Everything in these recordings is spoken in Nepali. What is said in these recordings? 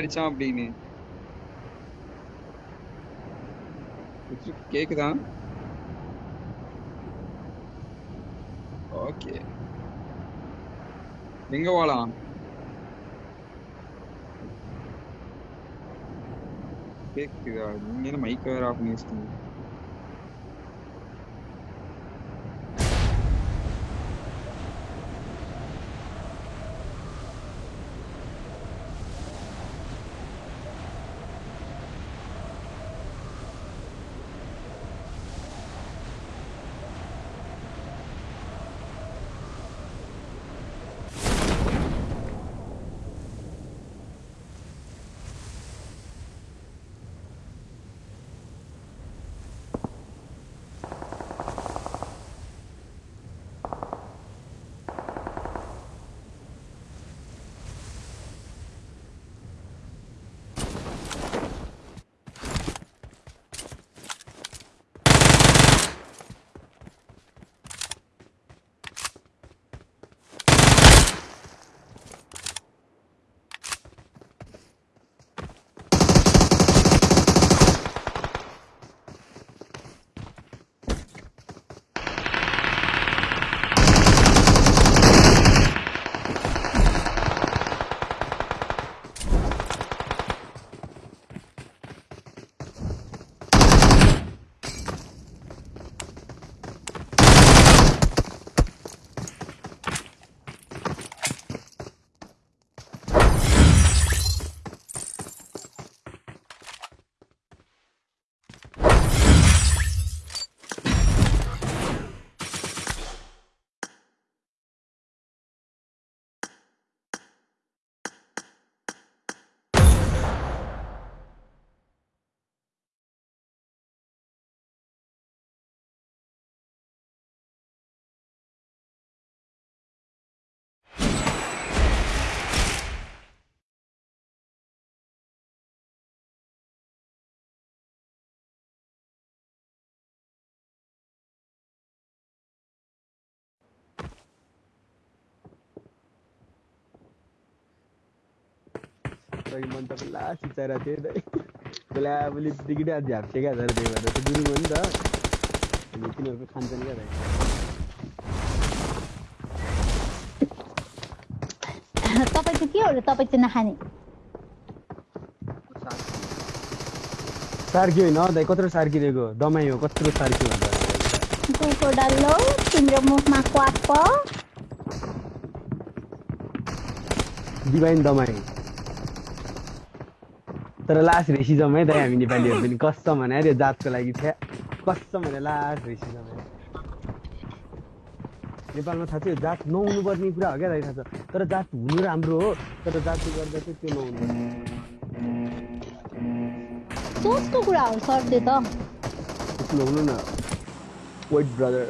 அடிச்சான் அப்படின்னு. கேக்குதா? ஓகே எங்க போலாம் கேக்குதா? நீங்க என்ன மைக் வேற ஆஃப் பண்ணி வச்சிட்டீங்க रही मन त बेला सिचाएर थियो त। बेला आफूले बित्तिकै आज झ्याप्से क्या तर त्यही भएर त गुरुङ हो नि त। अनि तिनीहरूको खान्छन् क्या तपाईँ चाहिँ के हो र तपाईँ चाहिँ नखाने? सार्की होइन दाइ कत्रो सार्किरहेको दमाई हो कत्रो सार्की भन्छ कुकुर डल्लो तिम्रो मुखमा क्वाक प डिभाइन दमाई। तर लास्ट रेसिजम है दाइ हामी नेपालीहरू पनि कसम भने अरे जातको लागि थियो। कसम भने लास्ट रेसिजम नेपालमा थाहा छ यो जात नहुनु पर्ने कुरा हो क्या दाइ थाहा छ। तर जात हुनु राम्रो हो। तर जातले गर्दा चाहिँ त्यो नहुनु सोचको कुरा हो सर त्यो त हुनु न। वाइट ब्रदर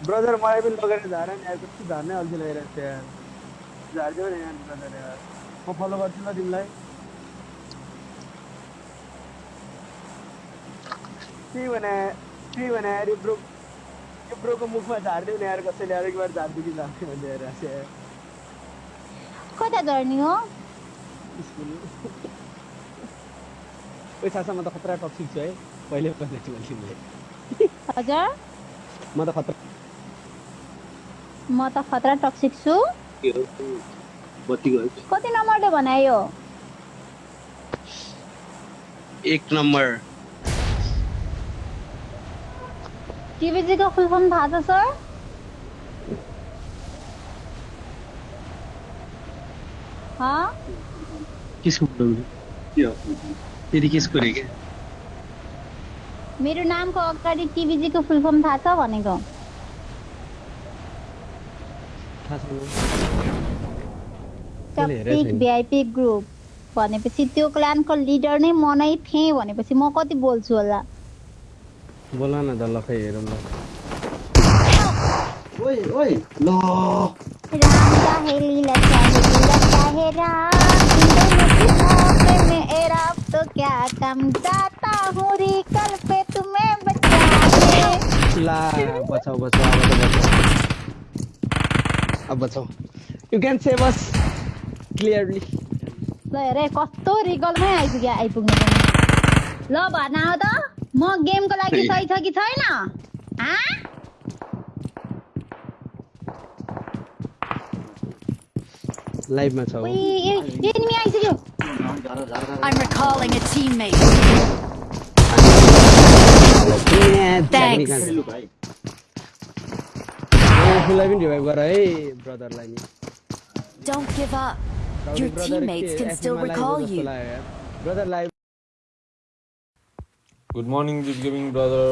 ब्रदर मलाई पनि लगेर झार नि यार कस्तो झार्नै अल्छी लगाइरहेको छ यार झारिदियो नि यार ब्रदर यार। म फलो गर्छु ल तिमीलाई त्यही भने त्यही भने यार यो ब्रो यो ब्रोको मुखमा झारिदियो नि यार कसैले यार एक बार झारिदियो कि भन्दै हेरेर यार कता झर्ने हो? स्कुल ओइ सासा म त खतरा टक्सिक छु है पहिले पनि छु मैले तिमीलाई हजुर? म त खतरा म त खतरा टक्सिक छु बत्ती गयो कति नम्बरले बनायो? एक नम्बर टिभीजीको फुल फर्म थाहा छ सर? हाँ? किसको बोलाउने के फेरि किसको रे क्या मेरो नामको अगाडि टिभीजीको फुल फर्म थाहा छ भनेको टक्सिक भिआइपी ग्रुप भनेपछि त्यो क्लानको लिडर नै म नै थिएँ भनेपछि म कति बोल्छु होला? बोल न त ल खै हेरौँ ल। ओइ ओइ ल। राम चाहे लीला चाहे लीला चाहे राम इन दोनों की मौत में एरा तो क्या कम जाता हूँ रिकल पे तुम्हें बचा ला बचाऊ अब त बचाऊ अब बचाऊ। You can save us clearly ल हेर कस्तो रिकलमै आइपुग्यो आइपुग्नु पनि। ल भन आऊ त म गेमको लागि सही छ कि छैन? हाँ? लाइभमा छ एनिमी आइसक्यो। I'm recalling a teammate. Thanks. आफूलाई पनि रिभाइभ गर है ब्रदरलाई नि Don't give up. Your teammates can still recall you. Brother live Good morning, Deep Gaming brother.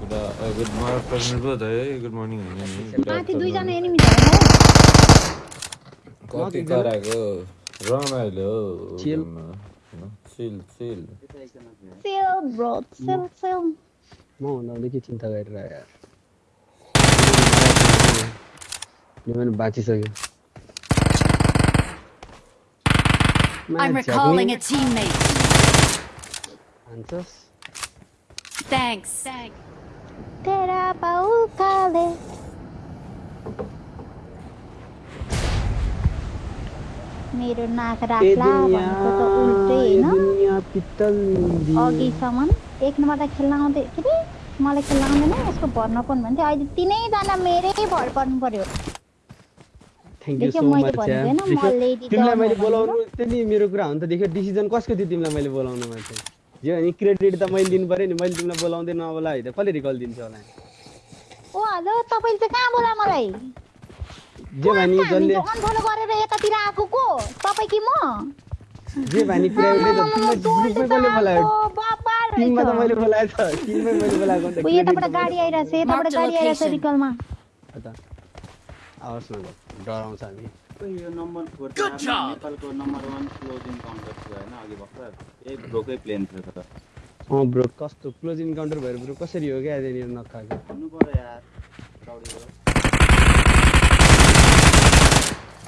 Good, uh, uh, good morning, President brother. Hey, good morning. Good माथि दुईजना afternoon. एनिमी छ होइन कति कराएको रमाइलो Chill. चिल चिल सेल ब्रो सेल सेल म हुँदा के चिन्ता गरेर यो पनि बाँचिसक्यो I'm recalling a teammate. हान्छस् Thanks. तेरा बाउ काले। मेरो नाक राख्ला भनेको त उल्टै ए होइन दुनिया पित्तल अघिसम्म एक नम्बरलाई खेल्न आउँदै के मलाई खेल्न आउँदैन यसको भर्न पनि भन्थ्यो अहिले तिनैजना मेरै भर पर्नु पर्यो थ्याङ्क यू सो मच तिमीलाई मैले बोलाउनु त्यो नि मेरो कुरा हो नि त। देख्यो डिसिजन कसको थियो तिमीलाई मैले बोलाउनुमा चाहिँ जे भने क्रेडिट त मैले दिनु पऱ्यो नि। मैले तिमीलाई बोलाउँदै नबोला है त। कसले रिकल दिन्छ होला ओ हेलो तपाईँले चाहिँ कहाँ बोला मलाई? जे भानी जसले अनफलो गरेर यतातिर आएको को? तपाईँ कि म? जे भानी त तिमीलाई ग्रुपमै कसले बोलायो? टिममा त मैले बोलाएको छ टिममै मैले बोलाएको नि त। ऊ यताबाट गाडी आइरहेछ यताबाट Mark the गाडी आइरहेछ location. रिकलमा त। आवाज न डराउँछ हामी यो नम्बर फोर नेपालको नम्बर वान क्लोज इन्काउन्टर थियो होइन अघि भर्खर। यही ब्रोकै प्लेन थियो त। अँ ब्रो कस्तो क्लोज इन्काउन्टर भएर ब्रो कसरी हो क्या यहाँनिर नखाएको हुनु पऱ्यो यार दौडेर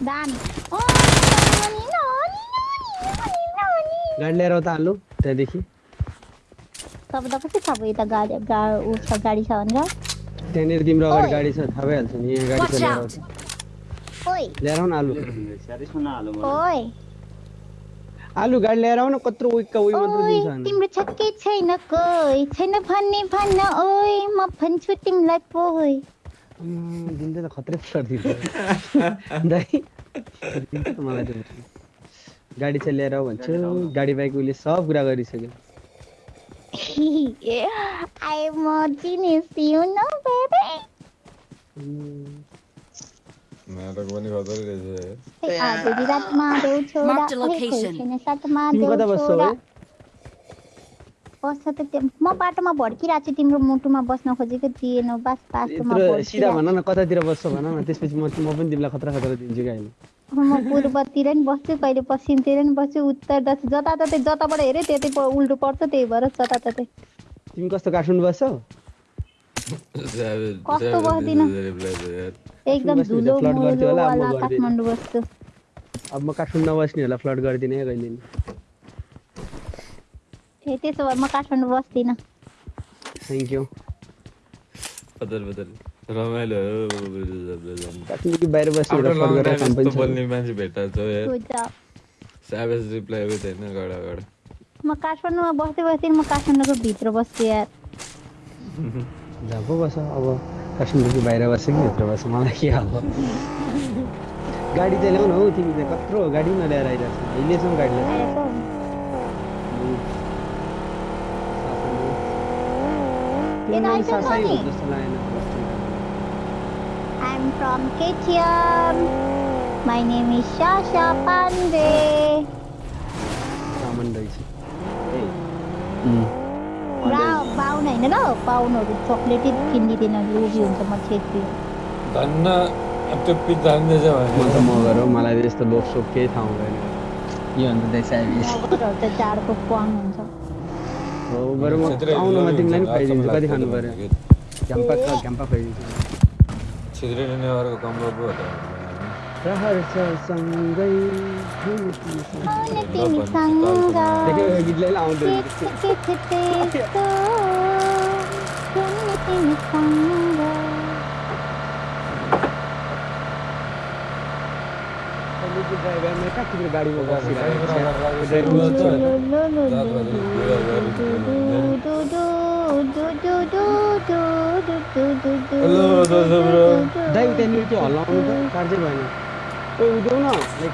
दामी ओ, नानी, नानी, नानी, नानी। गाडी लिएर त हाल्नु त्यहाँदेखि। तपाईँ त कति थाहा भयो यता गाडी गा ऊ छ गाडी छ भनेर। त्यहाँनिर तिम्रो अगाडि। गाडी छ थाहा भइहाल्छ नि यहाँ गाडी छ। ओइ। आउन आलु। ओइ। आलु गाडी लिएर आउन कत्रो उइक्का उइ मात्र दिन्छ। तिम्रो छक्कै छैन कोही। छैन भन्ने भन्न ओइ म भन्छु तिमीलाई पोइ। दिन्छ त खत्रै गरिदिन्छ दाइ दिन्छ मलाई त्यो गाडी चाहिँ लिएर आऊ भन्छु। गाडी बाइक उसले सब कुरा गरिसक्यो। आई म चिनेस यु नो बेबी अम्म, नाटक पनि खतरै रहेछ बस्छौ त म बाटोमा भड्किरहेको छु तिम्रो मुटुमा बस्न खोजेको थिएन बास बाटोमा सिधा भन न कतातिर बस्छौ भन न त्यसपछि म म पनि तिमीलाई खतरा खतरा दिन्छु क्या अहिले म पूर्वतिर नि बस्छु कहिले पश्चिमतिर नि बस्छु उत्तर दक्षिण जताततै जताबाट हेऱ्यो त्यतै उल्टो पर्छ त्यही भएर जताततै तिमी कस्तो काठमाडौँ बस्छौ कस्तो बस्दिनँ? एकदम धुलो त फ्लड गर्थ्यो होला, अब म वाला। काठमाडौँ बस्छु अब म काठमाडौँ नबस्ने होला फ्लड गरिदिने है कहिले ए त्यसो भए म काठमाडौँ बस्दिनँ। थ्याङ्क यू बदल बदल रमाइलो हो काठमाडौँ बाहिर बस्ने फ्लड गरेर काम पनि बोल्ने मान्छे छ यार. स्याभेज रिप्लाई हो छैन गडा गडा। म काठमाडौँमा बस्दै बस्दै म काठमाडौँको भित्र बस्छु यार। जहाँ बस अब काठमाडौँको बाहिर बस्छ कि भित्र बस्छ मलाई के अब। गाडी चाहिँ ल्याउन हौ तिमी चाहिँ कत्रो गाडी नल्याएर आइरहेको छ अहिलेसम्म गाडी लागेन I'm from KTM. My name is Shasha Pandey. सामान रहेछ रा बाहुन होइन ल बाहुनहरू चक्लेटै किनिदिँदैन लोभी हुन्छ म छेत्री। धन्न त्यो पिज्जा हान्दैछ म त भने मगर हो मलाई त यस्तो लोभ सोभ केही थाहा हुँदैन। यो मगरहरू त जाडको प्वाङ हुन्छ। हो बरु म आउनुमा तिमीलाई हुन्छ, खुवाइदिन्छु कति खानु पऱ्यो घ्याम्पा घ्याम्पा खुवाइदिन्छु पो त। सँगै गाडीमा दाइ त्यहाँनिर त्यो हल्लाउनु त काट्दै भएन उदेऊ न लाइक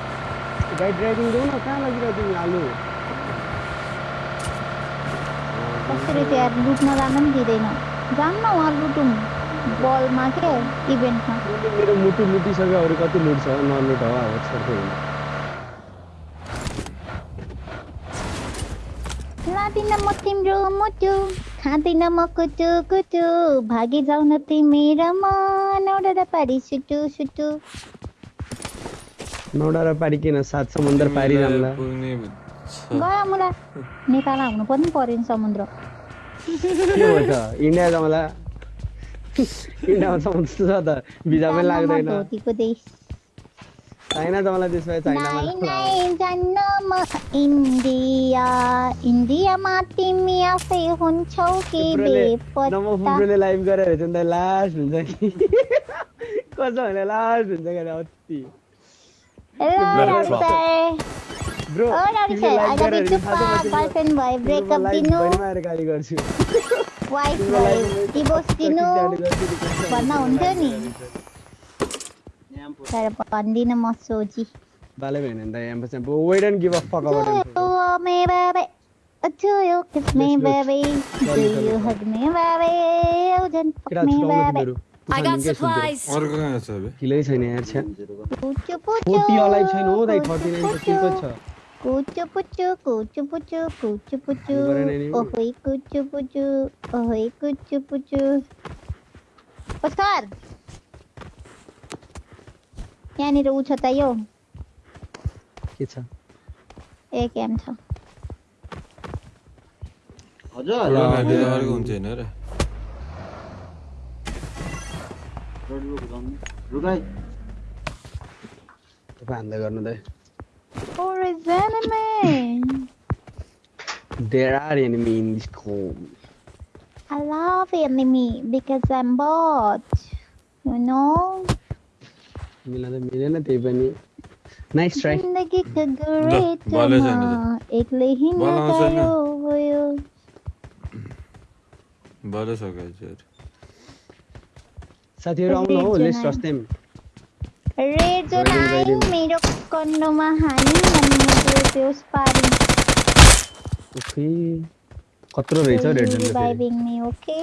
गाडी ड्राइभिङ देऊ न कहाँ लागिरहेको तिमी आलु कसरी यार लुट्न जान पनि दिँदैन जान्न उहाँ लुटौँ बलमा के इभेन्टमा मेरो मुटु लुटिसक्यो अरू कति लुट्छ नलुट हो अब छोड्दै लादिन म तिम्रो मुटु खाँदिन म कुटु कुटु भागी जाउन तिमी र म नौडा पारी सुटु सुटु नौडा र पारी किन सात समुद्र पारी तिमीलाई राम्ला पुग्ने छ। गयो मुला। नेपाल आउनु पनि पर्यो नि समुद्र। के हो त? इन्डिया जाउँला इन्डियामा समुद्र छ त। भिजा पनि लाग्दैन। चाइना जाउँला त्यसमा चाइनामा इन्डिया इन्डियामा तिमी आफै हुन्छौ कि बेपत्ता। लाइभ गरेर हेर्छ नि त लास्ट हुन्छ कि? कसो भने लास्ट हुन्छ कि अति। ब्रो अगाडि चुप गर्लफ्रेन्ड भयो ब्रेकअप दिनु वाइफ भयो डिभोर्स दिनु भन्न हुन्थ्यो नि तर भन्दिनँ म सोची बाले भएन नि त एम्पस amp wait and give a fuck about it oh my babe अचो यो किस मे बाबे डू यू हग मे बाबे ओ जन फक मे बाबे I got supplies. अरु कहाँ छ बे? किलै छैन यार छ। कुच्चो पुच्चो। 40 अलाइभ छैन हो दाइ 39 छ किलो छ। कुच्चो पुच्चो कुच्चो पुच्चो कुच्चो पुच्चो। ओहोई कुच्चो पुच्चो ओहोई कुच्चो पुच्चो। पुस्कार। यहाँनिर ऊ छ त यो। के छ? एक एम छ। हजुर। अर्को हुन्छ हैन र। रुगाई तपाईँ हान्दै गर्नु दाइ Or is enemy? There are enemy in this home. I love enemy because I'm bot. You know? मिल्न त मिलेन त्यही पनि नाइस ट्राई जिन्दगीको भलै छैन गुरेटमा एक्लै हिँड्न भल आउँछ नि। गाह्रो भयो भलै सकाइन्छ साथीहरू आउनु हो. लेट्स रस देम रेड जोन Riding, आयो. मेरो कन्डोमा हानी अनि मेरो त्यो पारी ओके। कत्रो रहेछ हौ red zone reviving me okay.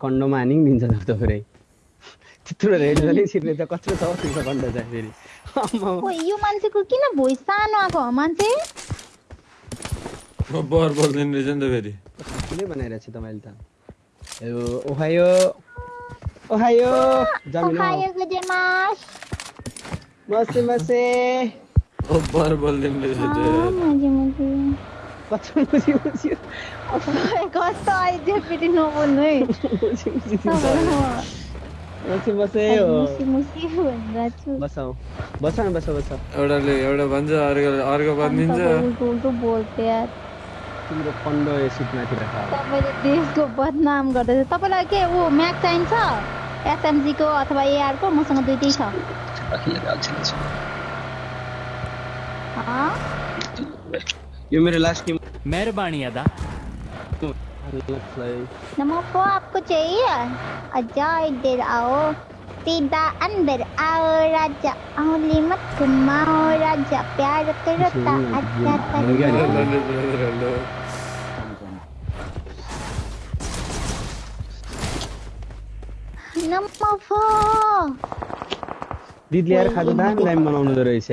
कन्डोमा हानि दिन्छ त फेरि त्यत्रो रेड जोनै छिर्ने त कत्रो छ तिम्रो कन्डो चाहिँ फेरि। यो मान्छेको किन भोइस सानो आएको हो मान्छे? म बर बोल्दैन रहेछ नि त फेरि। बनाइरहेको छु तपाईँले त? えおはよう。おはよう。じゃあみんな。おはようございます。ませませ。おばるばるでめでて。まじまじ。পাথর বুঝি বুঝি কষ্ট হয় যে পিটি নব নই বুঝি বুঝি बस बस बस एउटा अर्को अर्को भनिदिन्छ तिम्रो कन्डो सिटमाथि राख तपाईँले देशको बदनाम गर्दैछ तपाईँलाई के ऊ म्याक चाहिन्छ एसएमजीको अथवा एआरको मसँग दुइटै छ अँ? यो मेरो लास्ट टिम मेहरबानी अदा नमो आपको चाहिए अच्छा इधर आओ सीधा अंदर आओ राजा औली मत घुमाओ राजा प्यार करता अच्छा दिदीले यार खाजा दामी दामी बनाउनु रहेछ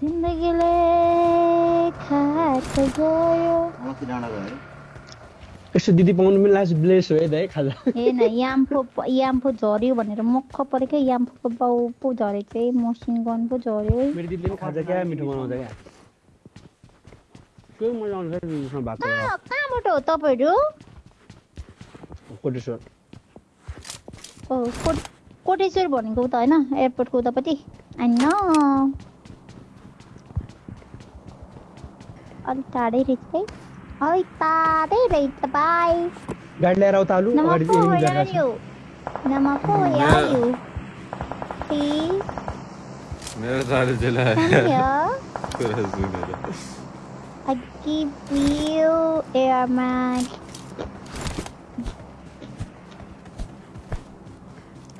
जिन्दगीले यस्तो दिदी पाउनु पनि लास्ट ब्लेस हो है दाइ खाजा हेर्न याम्फो याम्फो झऱ्यो भनेर मक्ख परेको याम्फोको बाउ पो झरेको है मसिन गन पो झऱ्यो है मेरो दिदीले खाजा क्या मिठो बनाउँछ क्या मजा आउँछ बात कहाँबाट हो तपाईँहरू? कोटेश्वर। ओ भनेको त होइन एयरपोर्टको उतापट्टि? होइन अलिक टाढै रहेछ है अलिक टाढै रहेछ बाई गाडी लिएर उता हालु नमको मेरो जेला keep you air man.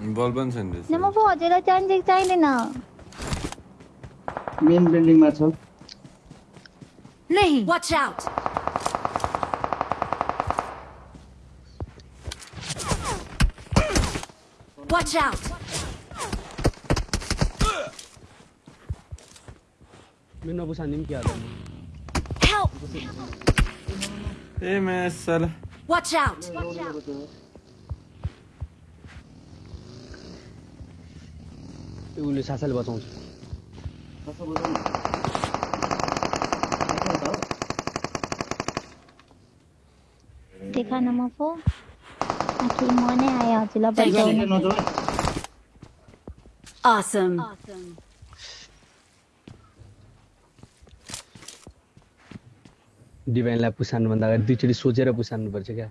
Involvement in. Number four, Jela Main building में Nahi. Watch out. Watch out. मैं नबुसानिम क्या था? ايه ما السلا Watch out. Watch out. Où le sasal va tomber awesome awesome. डिभाइनलाई पुसार्नुभन्दा अगाडि दुईचोटि सोचेर पुसान्नुपर्छ क्या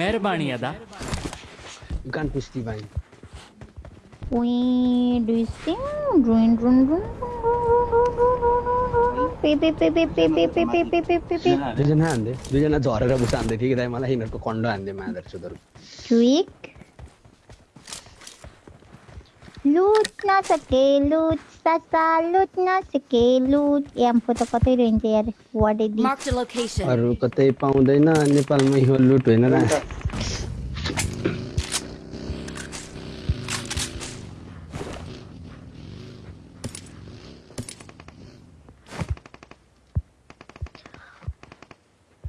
मेहरबानी अदा गान पुस divine Wee, do you sing? Run, दुईजना हान्दै दुईजना झरेर बुझ्दै थियो कि मलाई यिनीहरूको कन्डो हान्दै माधर सुधार क्विक लुट न सके लुट ससा लुट न सके लूट लुट एमको त कतै रहन्छ यार वाडे दि Marked a location. अरू कतै पाउँदैन नेपालमै हो लुट होइन र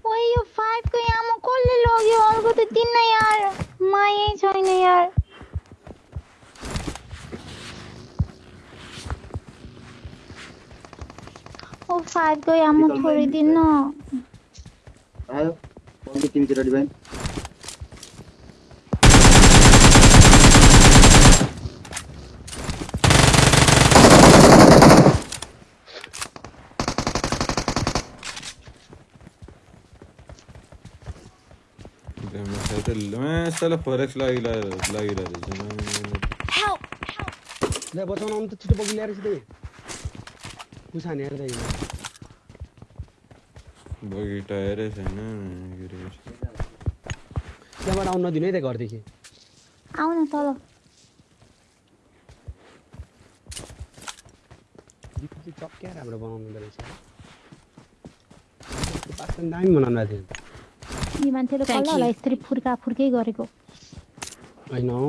ओए यो 5 को यामो कसले लग्यो अर्को त दिन यार मायै छैन यार fight ko yamu thori din no. Ayo, konti team kita di band. मैं साला फॉरेक्स लागी ला लागी ला रे मैं हेल्प हेल्प ले बचाओ ना उन तो छोटे बगी ले रही थी हेर दाइ बगी टायरै छैन त्यहाँबाट आउन नदिनु है त घरदेखि। आउ न तल चक्क्या राम्रो बनाउनु रहेछ। पास्ता पनि दामी बनाउनु भएको थियो। यी मान्छेले कसलाई. यस्तरी फुर्का फुर्कै गरेको? होइन हौ।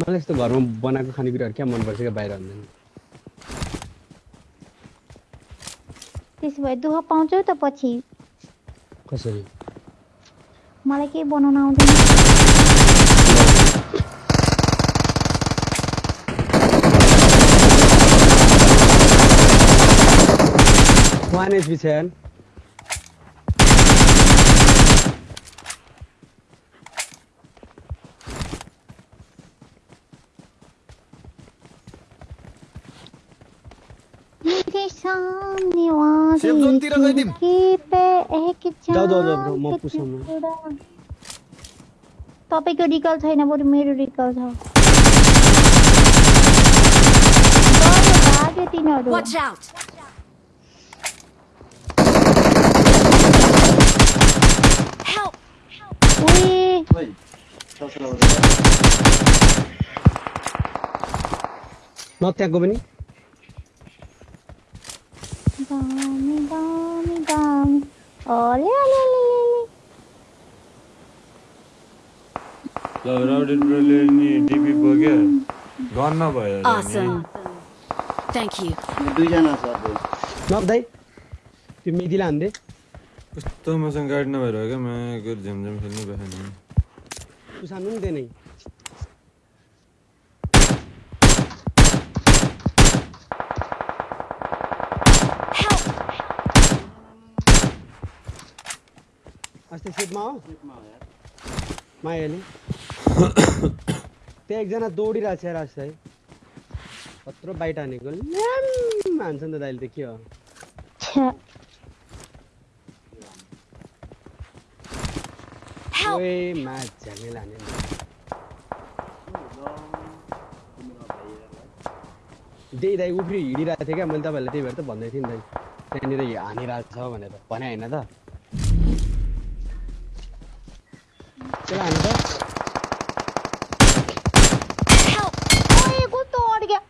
मलाई यस्तो घरमा बनाएको खानेकुराहरू क्या मनपर्छ क्या बाहिर भन्दैन त्यसो भए दुःख पाउँछौ त पछि कसरी मलाई केही बनाउन आउँदैन वान एचपी छ Kadim. Keep ek jaan. Dao dao dao bro, maaf pusa ma. Topic recall thai na bori mere recall thao. Dao baage tino do. Watch out. Help. Ui. Wait. Not that go bani. Ole, ole, ole, ole. Surrounded Brilliant DP बग्यो गन नभयो awesome. Thank you. दुईजना छ अब नब्दै त्यो मिदिला हान्दे कस्तो मसँग गाडी नभएर हो क्या म जम खेल्नु भएन तु सानो नि त्यही नै अस्ति सेटमा हो। मायाले। त्यहाँ एकजना दौडिरहेको छ रास्ता है कत्रो बाइट हानेको। ल्याम! हान्छ नि त दाइले त के हो। त्यही दाइ उफ्री हिँडिरहेको थिएँ क्या। मैले तपाईँहरूलाई त्यही भएर त भन्दै थिएँ नि दाइ। त्यहाँनिर हानिरहेको छ भनेर। भने होइन त त्यसलाई हानु त Help! ओए कस्तो अड्क्यो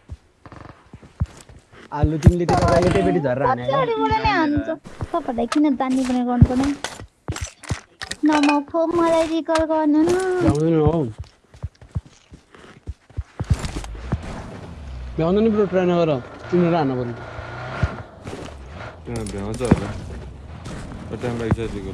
आलु तिमीले त्यो तपाईँले झरेर हाने नै हान्छ। तपाईँलाई किन जान्ने पनि गर्नुपर्ने नमफो मलाई रिकल गर्नु। न भ्याउँदैन ब्रो ट्राई नगर। तिमीहरू हान्न पऱ्यो त्यहाँ भ्याउँछ होला। टाइम लाग्छ त्यो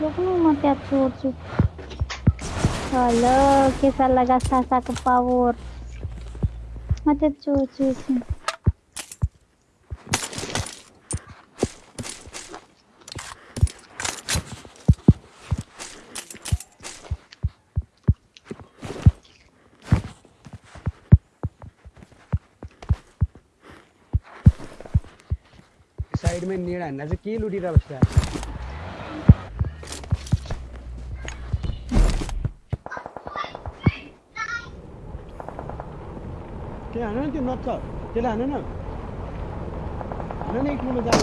Huwag mo piatsucho. Hello, que salaga sasa ko pavor. Matiatsucho siya. Side में नीड़ा नज़र की लुटी रहा बच्चा त्यो हान न त्यो नच्छ त्यसलाई हान न हान न एक नम्बर जानु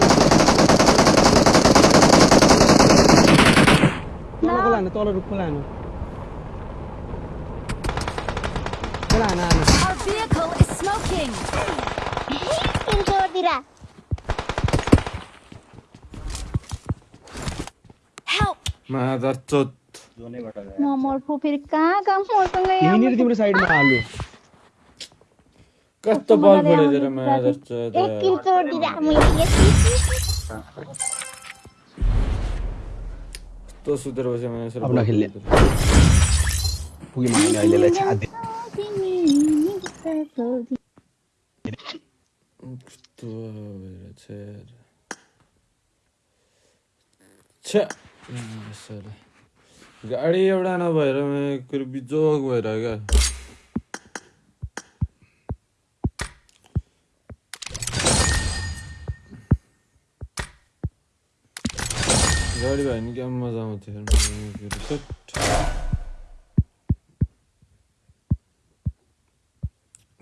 तलको लानु तल रुखको लानु त्यसलाई हान हान Our vehicle is smoking. किन चोरतिर Help! मादर चोत जोनैबाट म मर्फु फेरि कहाँ यहाँ तिम्रो साइडमा कस्तो बल फोडेर मलाई जस्तो एक किल छोडिदिरा म कस्तो सुतेर बसे मैले सर आफ्नो खेल्ने पुगे मैले अहिलेलाई छादे कस्तो भएर छ छ सर गाडी एवडा न मेरो बिजोग भैर क्या Galiba einige amma zahmet edelim. Reset.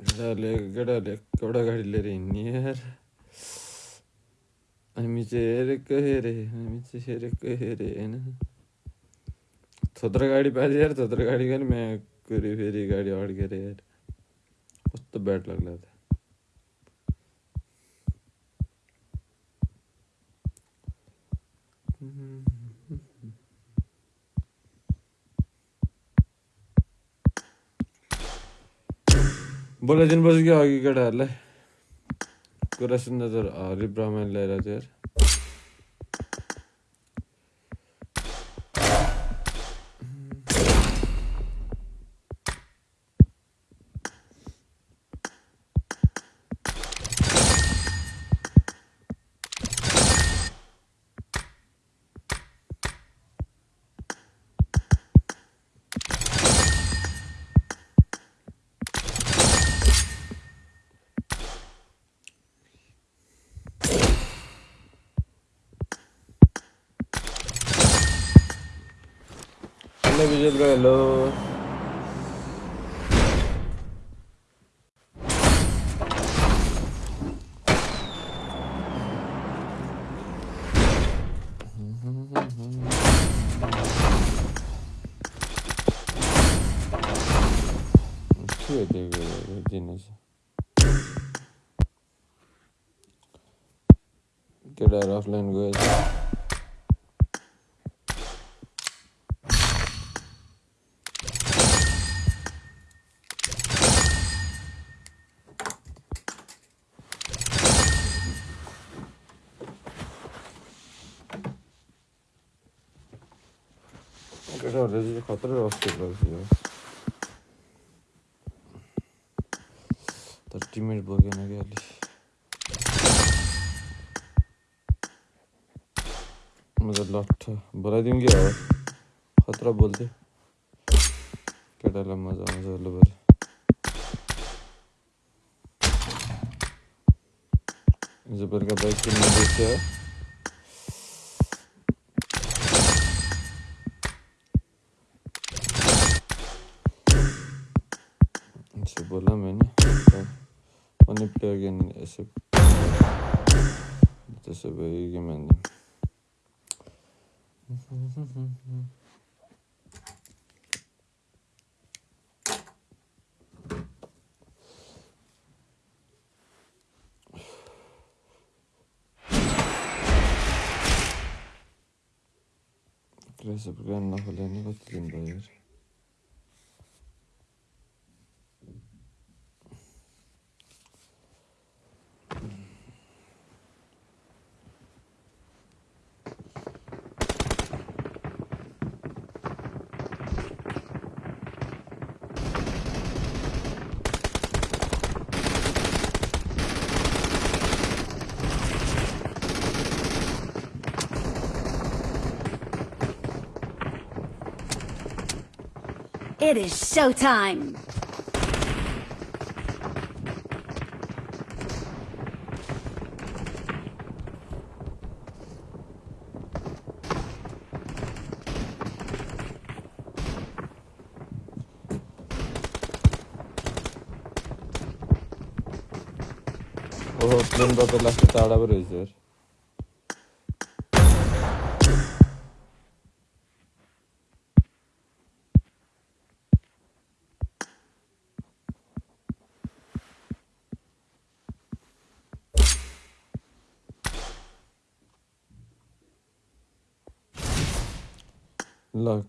गड़ा ले गड़ा ले कवड़ा गाड़ी ले रही नहीं यार आम्हीचे हेरे कहे रे आम्हीचे हेरे कहे रे ना थोत्र गाड़ी पाहिजे यार थोत्र गाडी कर मी करी फेरी गाडी ऑड केरे यार मस्त बॅट लागला होता बोले दिन बस क्या आगे का डाल है? कुरा नज़र आ रही, ब्राह्मण ले रहा तेरे Ay, pues yo creo que los... Get that guys. katları rahatsız ediyor. Demir bölgene geldik. मुझे लॉट बुला देंगे यार खतरा बोलते क्या डाला मज़ा मज़ा लो बोले जबर का बाइक कितने देखा Neyse böyle egemendim. Gracias por ganar la jolena, no It is showtime! Oh, bunda da lafı tələbə rəzir.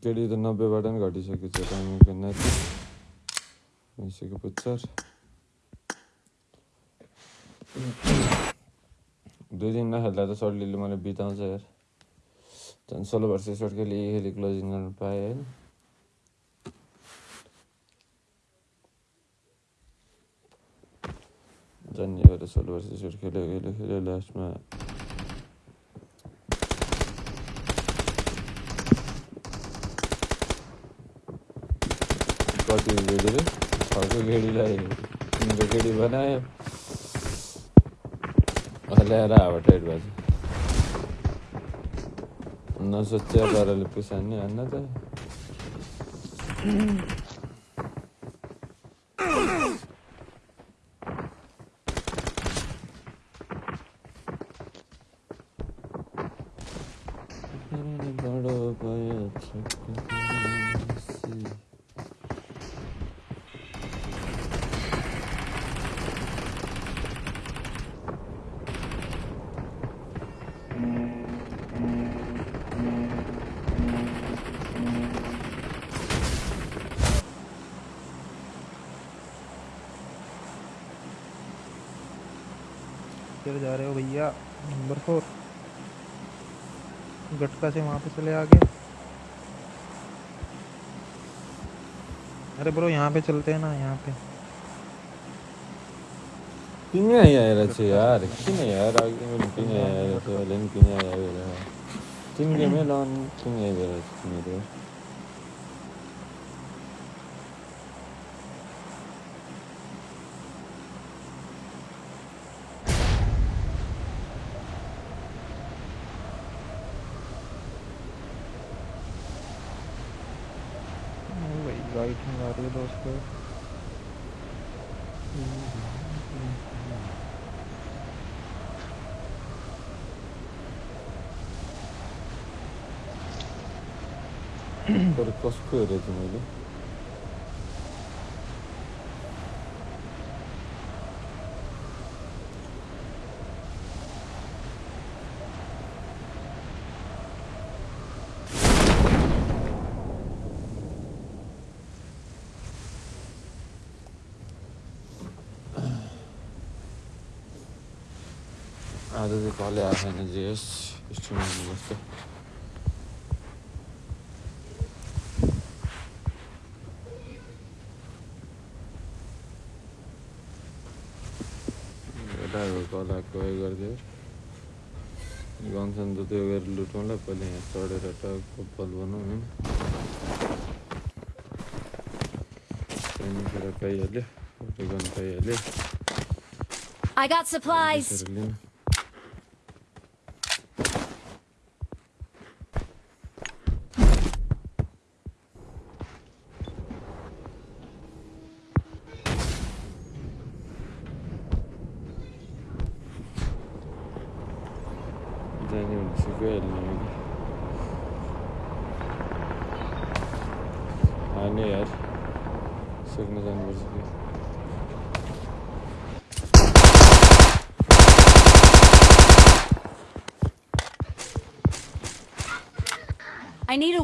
केडी त नब्बेबाट पनि घटिसकेको छ टाइमिङको नाति। भइसक्यो पुच्छर। दुई दिन नखेल्दा त सर्टलीले मलाई बिताउँछ यार। झन् सोह्र वर्ष सर्ट खेली क्लोजिङ गर्नु पाएँ होइन। भएर सोह्र वर्ष सर्ट खेल्यो खेल्यो खेल्यो लास्टमा। कति गेडीले छको गेडीलाई तिनको गेडी बनायो। ल्याएर हावा टाइट पाराले हान्न त। Number four. गटका से वहाँ पे चले आगे। अरे ब्रो यहाँ पे चलते हैं ना, यहाँ पे। पिंग है यार अच्छे यार? किन यार आगे में पिंग है यार तो लेन पिंग है? यार पिंग में लॉन पिंग है? यार मेरे लाइटिंग आ रही है दोस्तों तर कसको हेरेको थिएँ मैले paljainen siis suunnilleen. Driver को लाको ये कर दियो गाँव से तो तो अगर लूटों ले पहले यहाँ थोड़े रटा को पल बनो है ट्रेनिंग कर कई अले उठे गन कई अले I got supplies.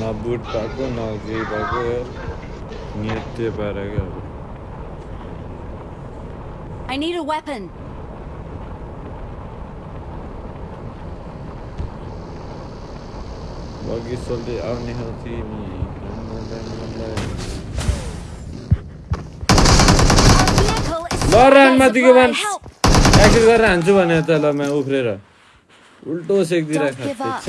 నా బూట్ ప్యాకు నా గీ ప్యాకు నీ ఎత్తే I need a weapon. Bagi soldi awni hati ni. लडानमा दिएको भन् एक्सिड गरेर हान्छु भने त ल म उफ्रेर उल्टो सेकिदिरहेको छ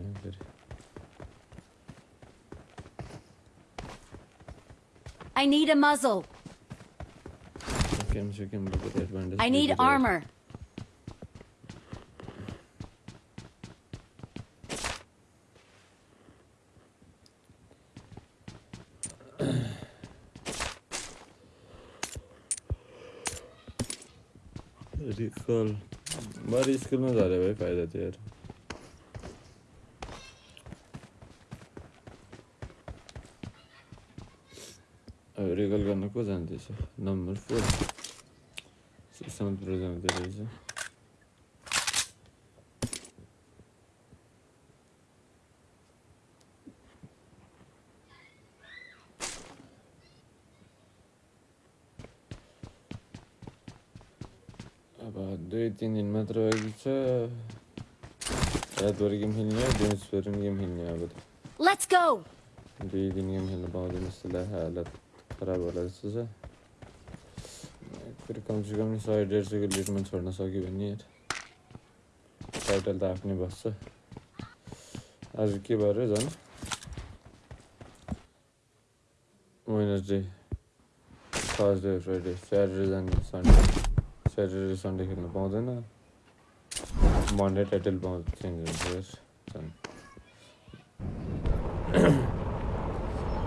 I need a muzzle. Game सिकेम बोकेर एडभान्टेज I need armor. रिकल बरु स्कुलमा झरे भए फाइदा थियो यार रिकल गर्न को नम्बर फोर प्रजापति रहेछ अब दुई तिन दिन मात्र बाँकी छ रातभरि गेम खेल्ने दिउँसभरि गेम खेल्ने अब त Let's go. दुई दिन गेम खेल्न पाउँदैन जस्तो लाग्छ हालत खराब होला जस्तो छ। फेरि कमसेकम सय डेढ सयको लिडमा छोड्न सक्यो भने टाइटल त आफ्नै बस्छ। आज के भयो झन्? वेनसडे थर्सडे फ्राइडे स्याटरडे जाने सन्डे स्याटरडे सन्डे खेल्न पाउँदैन। मन्डे टाइटल पाउँछ चेन्ज हुन्छ झन्।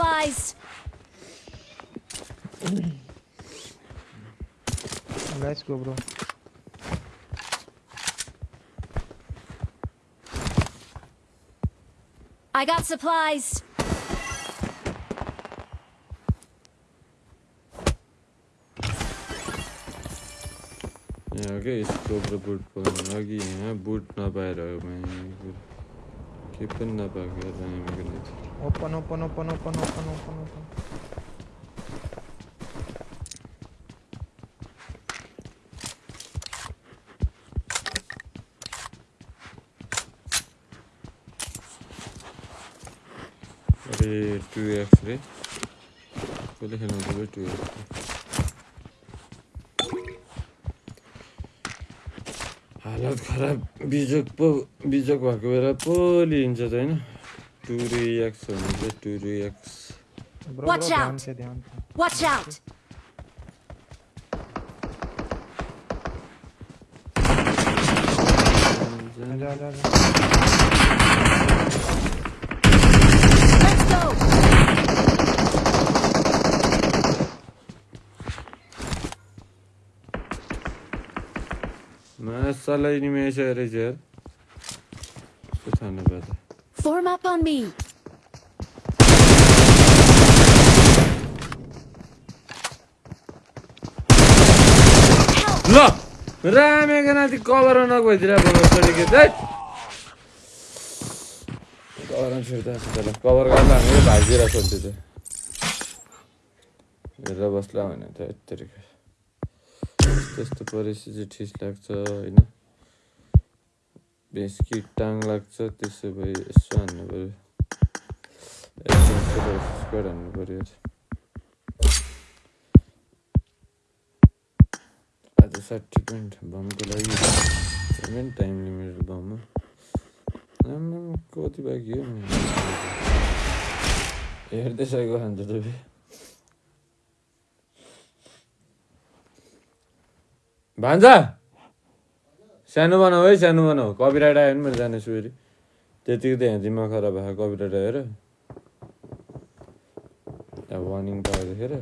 supplies. Let's go, bro. I got supplies. यहाँ क्या स्कोप र बुट पाउनु अघि यहाँ बुट नपाएर माइको के पनि नपाएको यार दामीको नै थियो open open open open open open open अरे टु एक्स रे कसले खेल्नु पऱ्यो टु एक्स हालत खराब बिजोक पो बिजोक भएको बेला पो लिन्छ त होइन टु एक्स भने चाहिँ two x bro Watch bro ध्यान out. से ध्यान से Watch out! आजा आजा आजा Let's go! मासलाई नि मेसो रहेछ यार कस्तो थाहा पर्दा Form up on me. ल रामेको नाति कभर नगइदिएर छोडेको चाहिँ कभर छिर्दा ल कभर गर्दा हामीले भागिदिएर छोड्दै थियो हेरेर बस्ला भने त यत्तरी त्यस्तो परिस्थिति ठिस लाग्छ होइन बेसकी टाङ लाग्छ त्यसो भए यसो हान्नु पऱ्यो स्क्वाड हान्नु पऱ्यो। आज साठी पोइन्ट बमको लागि पेमेन्ट टाइम लिमिट बममा कति बाँकी हो हेर्दै सकेको खान्छ तपाईँ भान्जा सानो बनाऊ है सानो बनाऊ कपिराइट आयो भने मैले जानेछु फेरि त्यतिको त यहाँ दिमाग खराब भएको कपिराइट आएर अब वार्निङ पाएको देखेर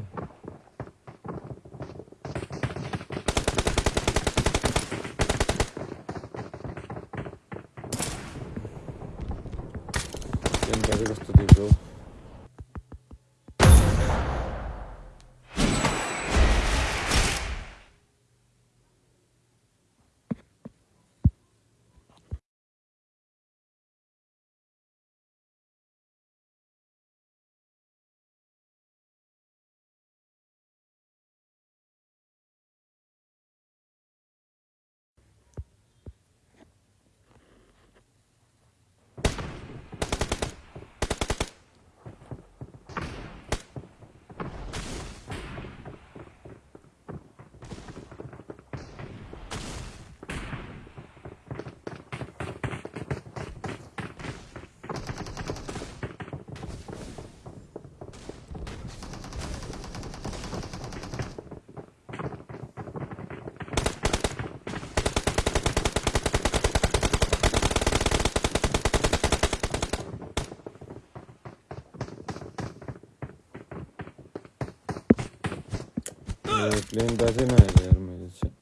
प्लेन बाजै नहेरेँ यार मैले चाहिँ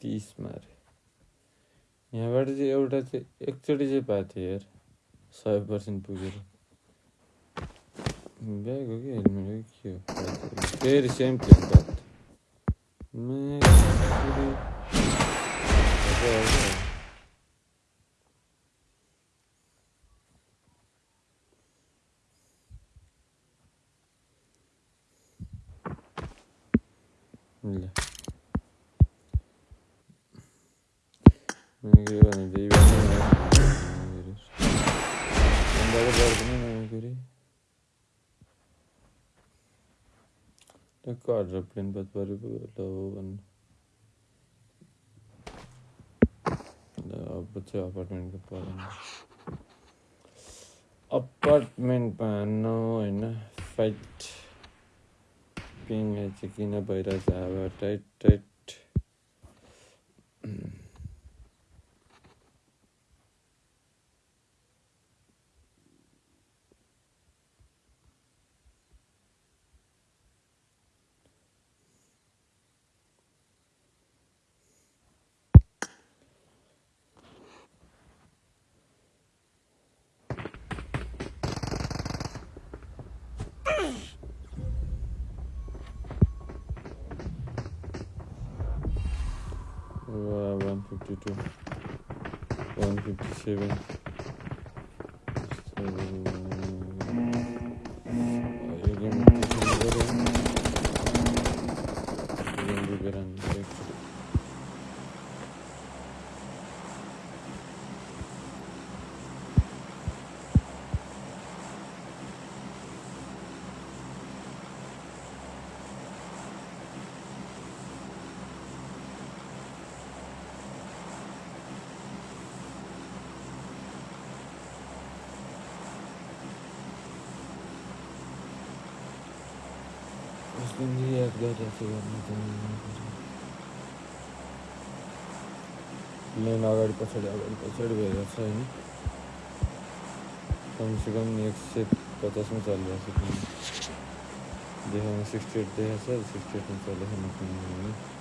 तिस मारे यहाँबाट यार सय पर्सेन्ट पुगेर ब्याग हो कि हेलमेट हो कि हो सेम प्लेन हो भन्नु ल अब चाहिँ अपार्टमेन्टको परेन अपार्टमेन्टमा हान्नु होइन फाइट पिङलाई चाहिँ किन भइरहेछ अब टाइट टाइट petit CV. मेन से पड़ी ज़मीन पड़ी कुछ है कम से कम एक से पचास में चल रहा है देखा सिक्सटी एट देखा सर सिक्सटी एट में चल रहा है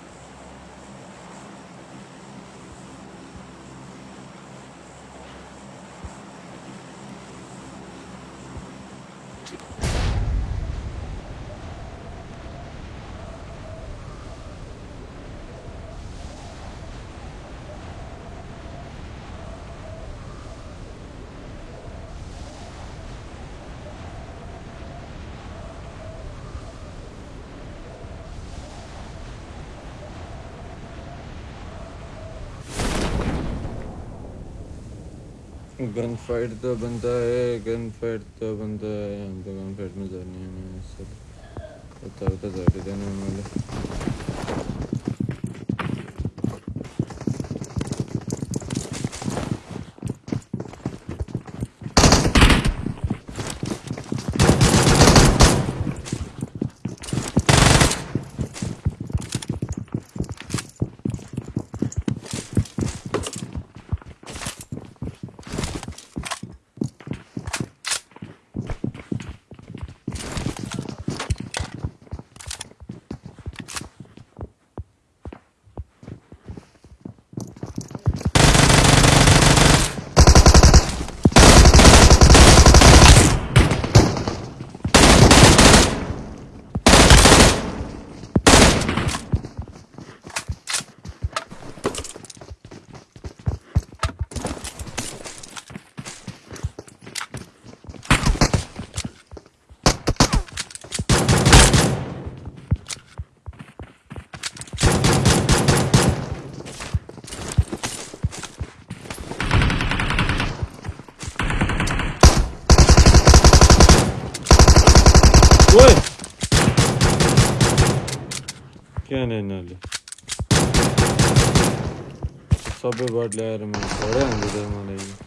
गन फाइट तो बनता है गन फाइट तो बनता है। हम तो गन फाइट में जाने हैं सब बता बता जाके देने वाले। Abi var lerma. Oraya mı gidelim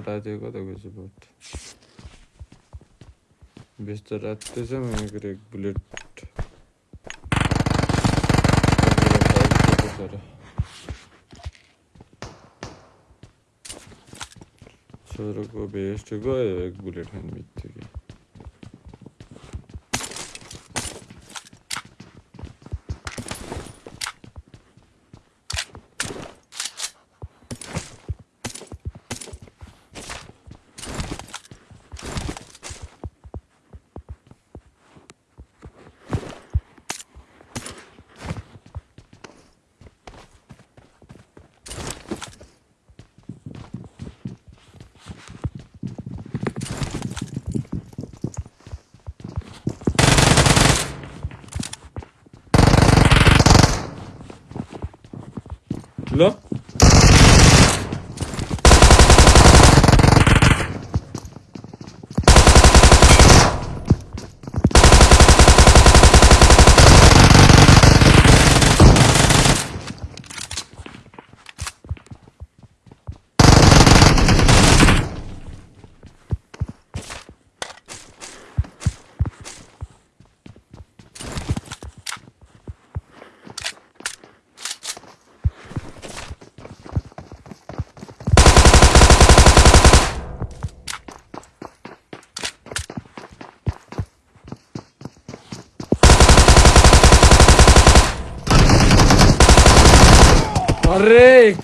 आएको थियो कता गएछ बट व्यस्त रातो छ मेरो एक बुलेट छोरोको भेस्ट गयो एक बुलेट खाने बित्तिकै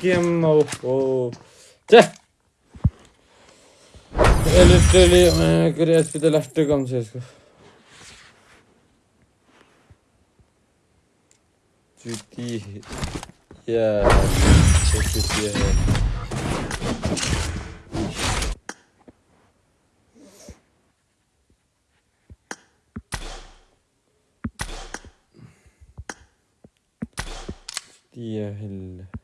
GMO. Tja. लिटरली मैं करे एसपी तो लास्ट कम से इसको जूती है या जूती है Yeah, hell.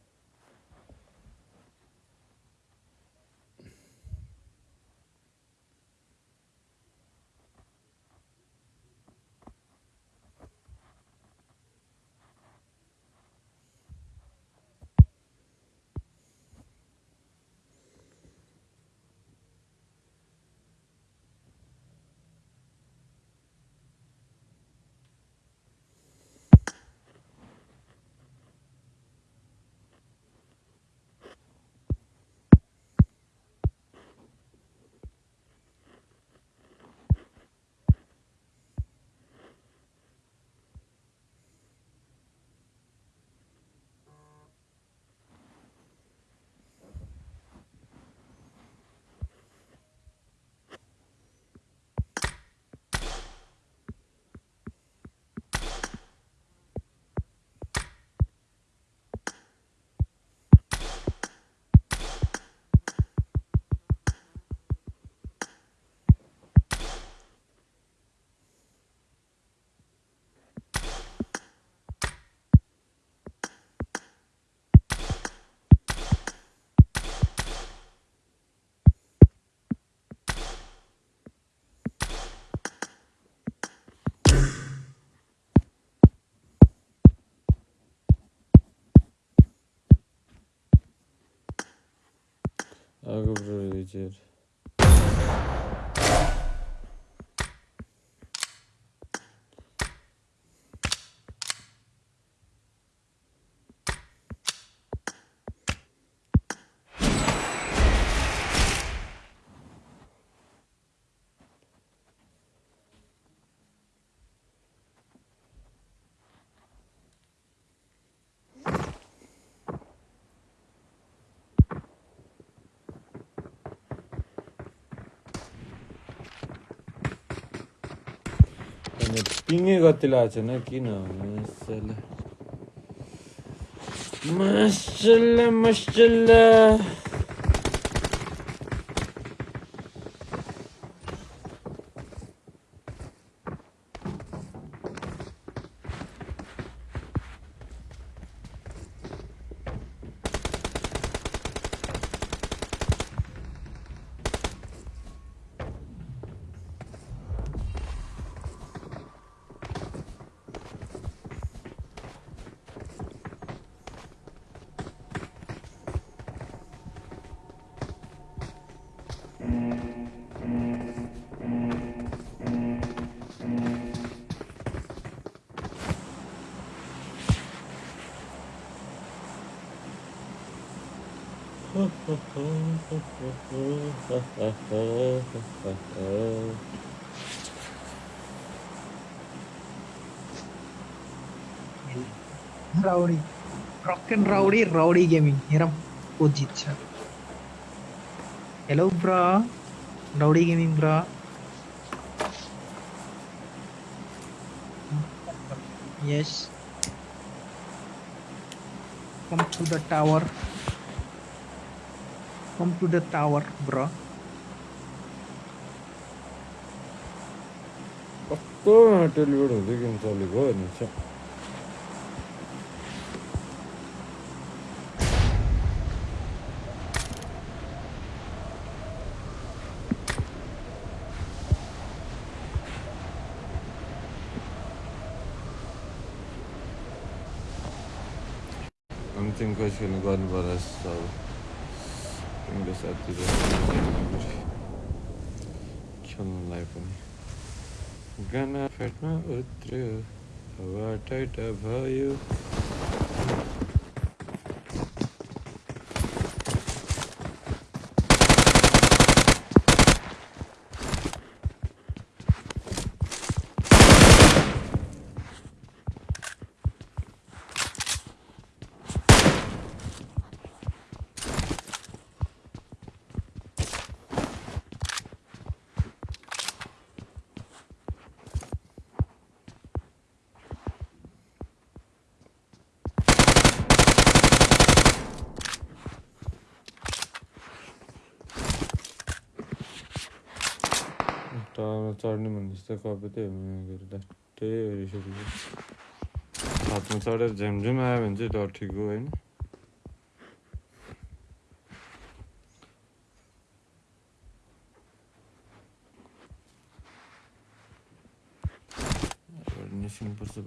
Agro Ветер. पिङ्गे कति लाग्छ न किन मसल मसला Rowdy. Rock and Rowdy Rowdy Gaming. Hiram Ujit sir. Hello bro. Rowdy Gaming bro. Yes. Come to the tower. Come to the tower, bro. कस्तो टेलिभेट हुँदै गेम चलेको हेर्नु छ। अन्तिम कोही खेल्नु गर्नु पर्ला जस्तो अब। तिम्रो साथी खेल्नुलाई पनि। गाना फेटमा उत्र्यो चढ्ने भन्दैछ कवितै हो त्यही हो रिस उठेको हातमा चढेर झ्यामझ्याम आयो भने चाहिँ डर ठीक हो होइन निस्किनुपर्छ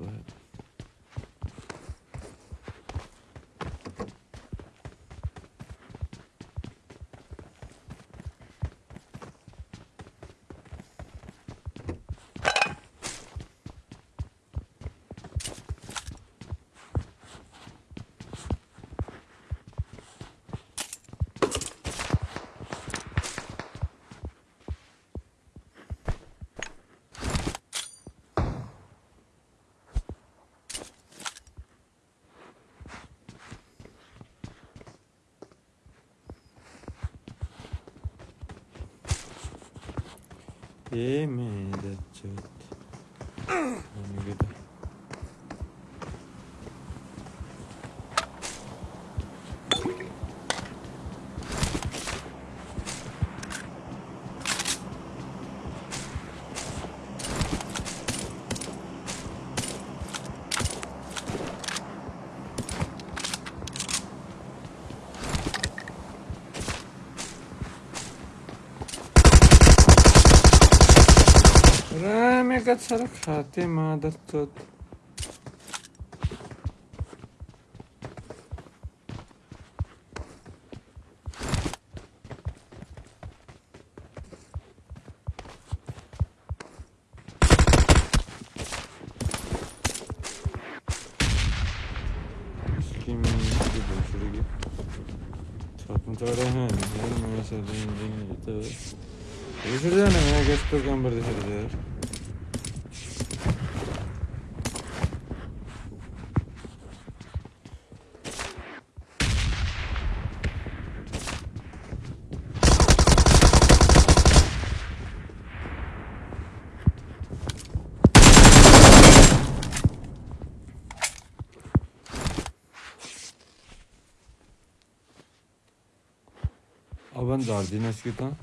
حقیقت سره خاتمه درته banda Arduino escrito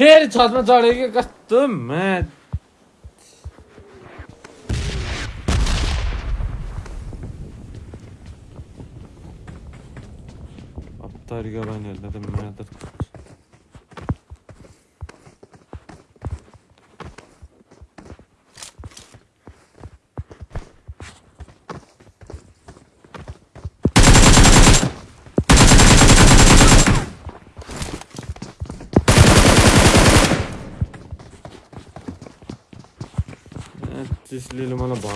Her çatma çareye kaçtım. Evet. Aptal gaban elledim. Evet.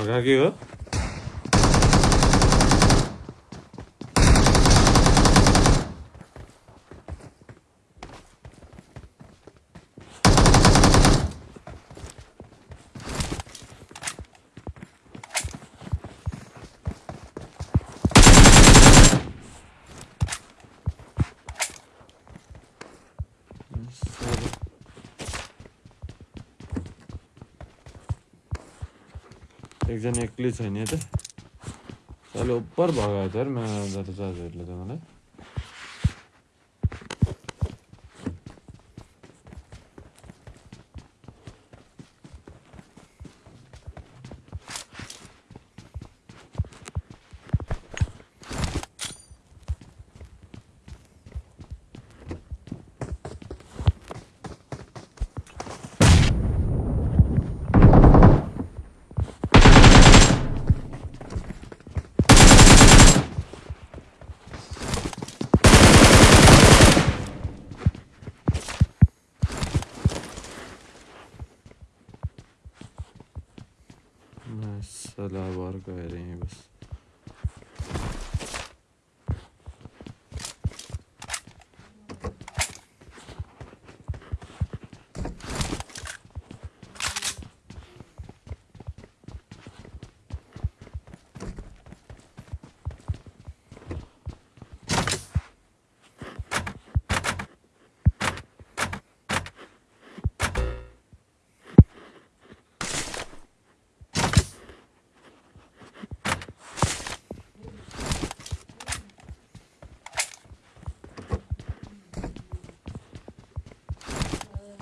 어, 가게요. एकजना एक्लै छे त। तैँले ऊपर भएको थियो जो म जता चार्ज हेर्नु त मलाई।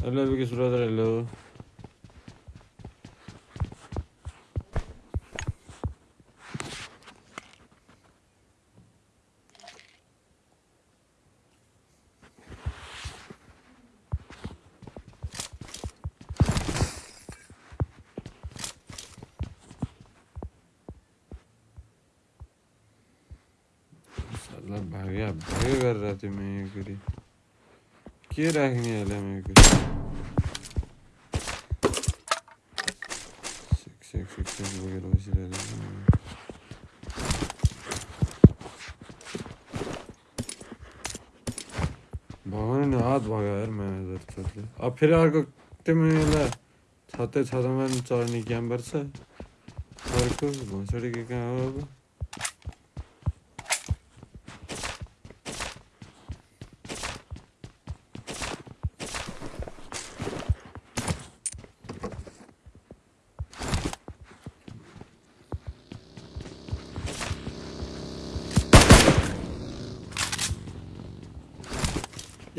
Hello, biggest brother. Hello. भाग्या भाग्य कर रहा थी मैं ये करी Chi Ragniele amico? Sek sek sek sek voglio vestire di भगवान ने हाथ भगाया यार मैं इधर चलते अब फिर अर्को तिमीलाई छतै छतमा चढ्ने क्याम्बर छ अर्को भोसडी के कहाँ हो अब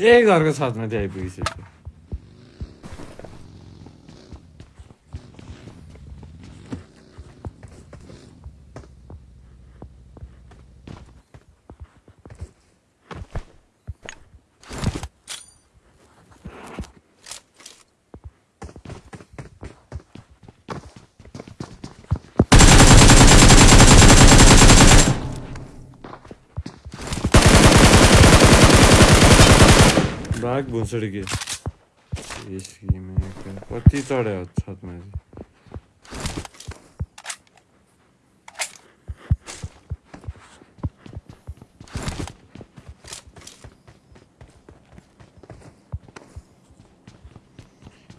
ये घर के साथ में थे आईपीसी घुसड्की में चढ्यो छतमा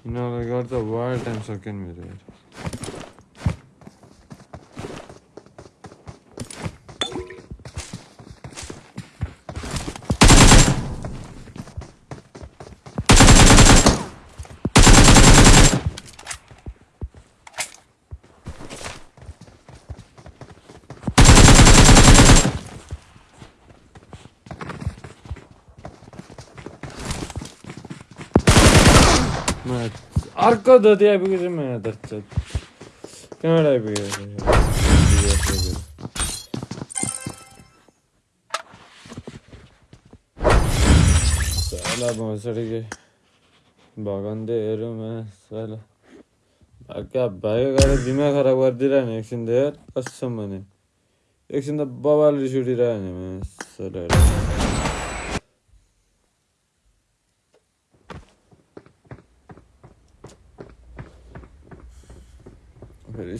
यिनीहरूलाई गर्दा वायर टाइम सकेन मेरे यार अर्को धोती आइपुगेछ म्याच कहाँबाट आइपुगेछ साला भोसडी के भाइको गाडी बिमा खराब गरिदिइरह्यो नि एकछिन त हेर कसम भने एकछिन त बबाल रिस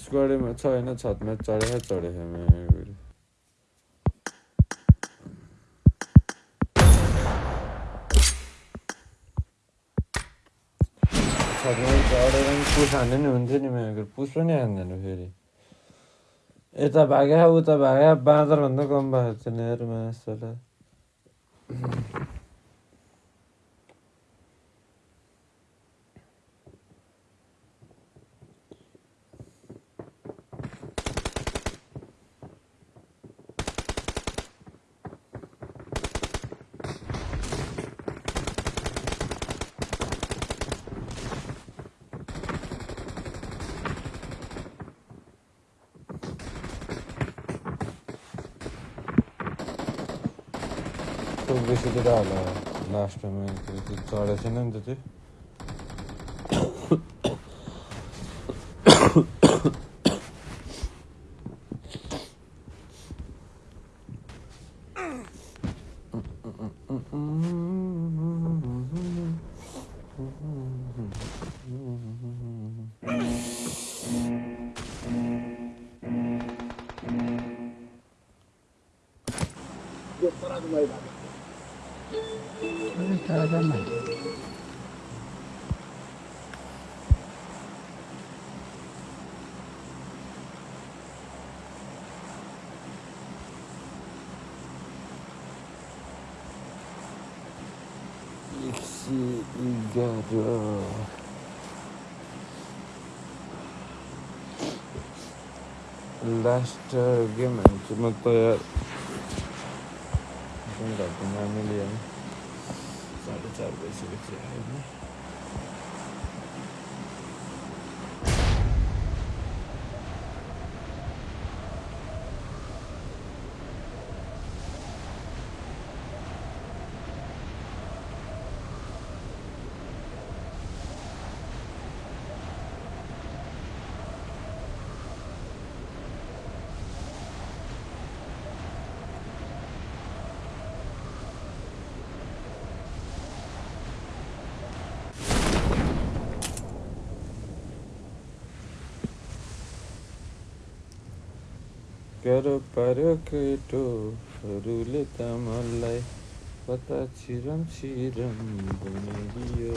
स्क्वाडमा छ होइन छतमा चढेर चढेछ चढेर पुस हान्ने नि हुन्थ्यो नि मेरो पुस पनि हान्दैन फेरि यता भाग्या उता भाग्या बाँदरभन्दा कम भएको छैन हेर मासला खुब बेसी त होला लास्टमा त्यो चढेको छैन नि त त्यो एक God, bro. Last uh, game, eh. cuma tu ya. Mungkin tak pernah milih yang. Tak. होइन गाह्रो पार्यो केटोहरूले त मलाई कता छिरम छिरम बनाइदियो